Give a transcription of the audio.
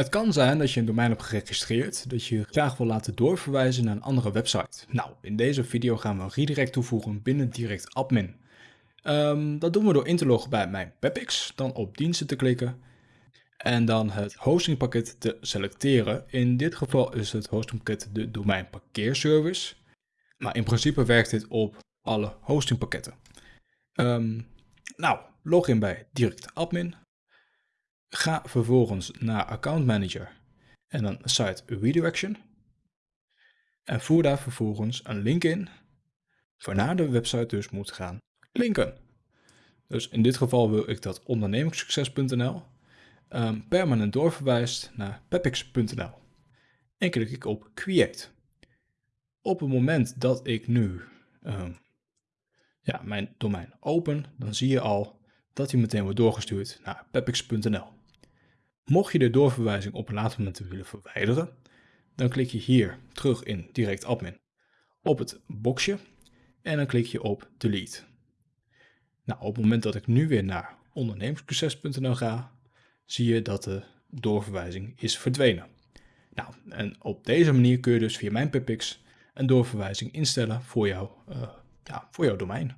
Het kan zijn dat je een domein hebt geregistreerd, dat je graag wil laten doorverwijzen naar een andere website. Nou, in deze video gaan we een redirect toevoegen binnen Direct Admin. Ehm, dat doen we door in te loggen bij mijn Pepix, dan op diensten te klikken en dan het hostingpakket te selecteren. In dit geval is het hostingpakket de domein parkeerservice, maar in principe werkt dit op alle hostingpakketten. Um, nou, log in bij Direct Admin. Ga vervolgens naar Account Manager en dan Site Redirection. En voer daar vervolgens een link in, waarna de website dus moet gaan linken. Dus in dit geval wil ik dat ondernemingssucces.nl ehm, permanent doorverwijst naar pepix.nl. En klik ik op Create. Op het moment dat ik nu um, ja, mijn domein open, dan zie je al dat hij meteen wordt doorgestuurd naar pepix.nl. Mocht je de doorverwijzing op een later moment willen verwijderen, dan klik je hier terug in Direct Admin op het boxje en dan klik je op Delete. Nou, op het moment dat ik nu weer naar ondernemersproces.nl ga, zie je dat de doorverwijzing is verdwenen. Nou, en op deze manier kun je dus via mijn Pipix een doorverwijzing instellen voor, jou, uh, ja, voor jouw domein.